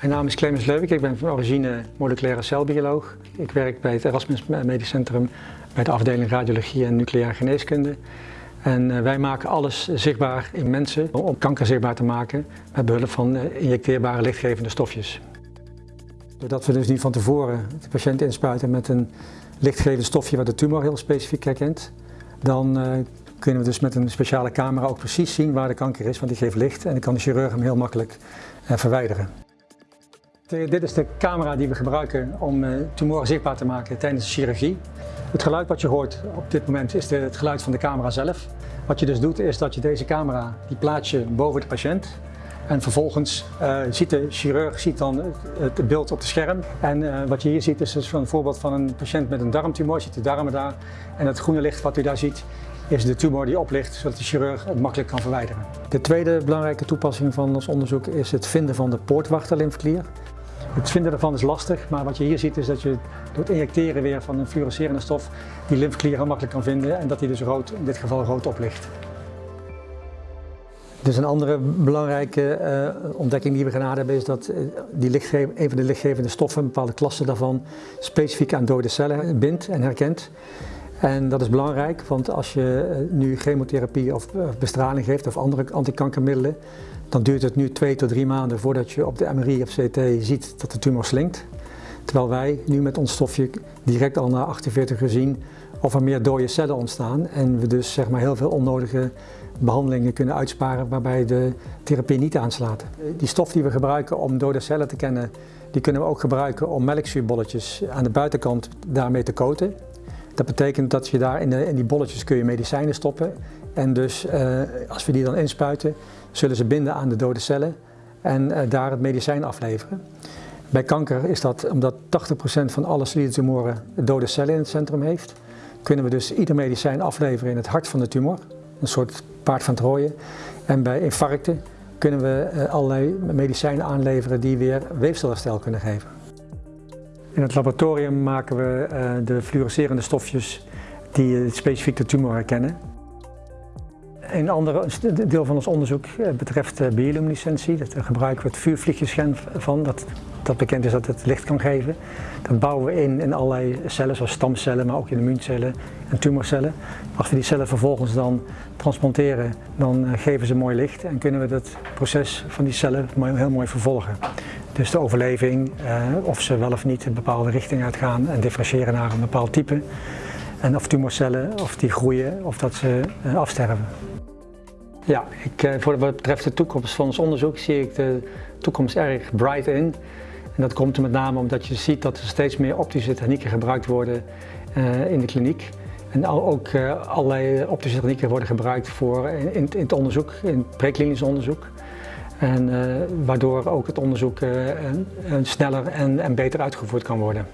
Mijn naam is Clemens Leuvik, ik ben van origine moleculaire celbioloog. Ik werk bij het Erasmus Medisch Centrum bij de afdeling radiologie en nucleaire geneeskunde. En eh, wij maken alles zichtbaar in mensen om kanker zichtbaar te maken met behulp van eh, injecteerbare lichtgevende stofjes. Doordat we dus niet van tevoren de patiënt inspuiten met een lichtgevend stofje wat de tumor heel specifiek herkent, dan uh, kunnen we dus met een speciale camera ook precies zien waar de kanker is, want die geeft licht en dan kan de chirurg hem heel makkelijk verwijderen. Dit is de camera die we gebruiken om uh, tumoren zichtbaar te maken tijdens de chirurgie. Het geluid wat je hoort op dit moment is het geluid van de camera zelf. Wat je dus doet is dat je deze camera, die plaats je boven de patiënt. En vervolgens uh, ziet de chirurg ziet dan het beeld op het scherm. En uh, wat je hier ziet is dus een voorbeeld van een patiënt met een darmtumor. Je ziet de darmen daar. En het groene licht wat u daar ziet is de tumor die oplicht, zodat de chirurg het makkelijk kan verwijderen. De tweede belangrijke toepassing van ons onderzoek is het vinden van de poortwachterlymfeklier. Het vinden ervan is lastig, maar wat je hier ziet is dat je door het injecteren weer van een fluorescerende stof die lymfeklier heel makkelijk kan vinden en dat die dus rood, in dit geval rood oplicht. Dus een andere belangrijke uh, ontdekking die we gedaan hebben is dat uh, die een van de lichtgevende stoffen, een bepaalde klasse daarvan, specifiek aan dode cellen bindt en herkent. En dat is belangrijk, want als je uh, nu chemotherapie of bestraling geeft of andere antikankermiddelen, dan duurt het nu twee tot drie maanden voordat je op de MRI of CT ziet dat de tumor slinkt. Terwijl wij nu met ons stofje direct al na 48 uur zien of er meer dode cellen ontstaan en we dus zeg maar, heel veel onnodige behandelingen kunnen uitsparen waarbij de therapie niet aanslaat. Die stof die we gebruiken om dode cellen te kennen, die kunnen we ook gebruiken om melkzuurbolletjes aan de buitenkant daarmee te coaten. Dat betekent dat je daar in, de, in die bolletjes kun je medicijnen stoppen en dus uh, als we die dan inspuiten, zullen ze binden aan de dode cellen en uh, daar het medicijn afleveren. Bij kanker is dat omdat 80% van alle solide tumoren dode cellen in het centrum heeft, kunnen we dus ieder medicijn afleveren in het hart van de tumor, een soort paard van Troje. En bij infarcten kunnen we uh, allerlei medicijnen aanleveren die weer weefselherstel kunnen geven. In het laboratorium maken we uh, de fluorescerende stofjes die specifiek de tumor herkennen. Een ander deel van ons onderzoek eh, betreft bioluminescentie. Daar gebruiken we het vuurvliegjesgen van, dat, dat bekend is dat het licht kan geven. Dat bouwen we in in allerlei cellen, zoals stamcellen, maar ook in immuuncellen en tumorcellen. Als we die cellen vervolgens dan transplanteren, dan eh, geven ze mooi licht en kunnen we het proces van die cellen heel mooi vervolgen. Dus de overleving, eh, of ze wel of niet een bepaalde richting uitgaan en differentiëren naar een bepaald type. En of tumorcellen, of die groeien, of dat ze afsterven. Ja, ik, eh, voor wat betreft de toekomst van ons onderzoek zie ik de toekomst erg bright in. En dat komt er met name omdat je ziet dat er steeds meer optische technieken gebruikt worden in de kliniek. En ook allerlei optische technieken worden gebruikt voor in, in het onderzoek, in het preklinisch onderzoek. En uh, waardoor ook het onderzoek sneller en, en beter uitgevoerd kan worden.